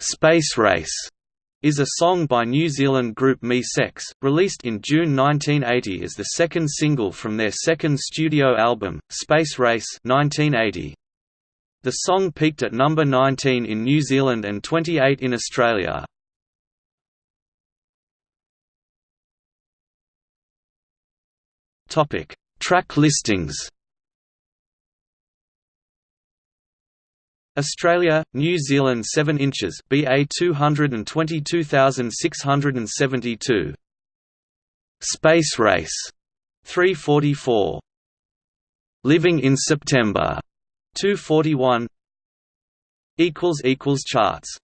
Space Race is a song by New Zealand group Mi-Sex, released in June 1980 as the second single from their second studio album, Space Race 1980. The song peaked at number 19 in New Zealand and 28 in Australia. Track listings Australia, New Zealand 7 inches BA 222672 Space Race 344 Living in September 241 equals equals charts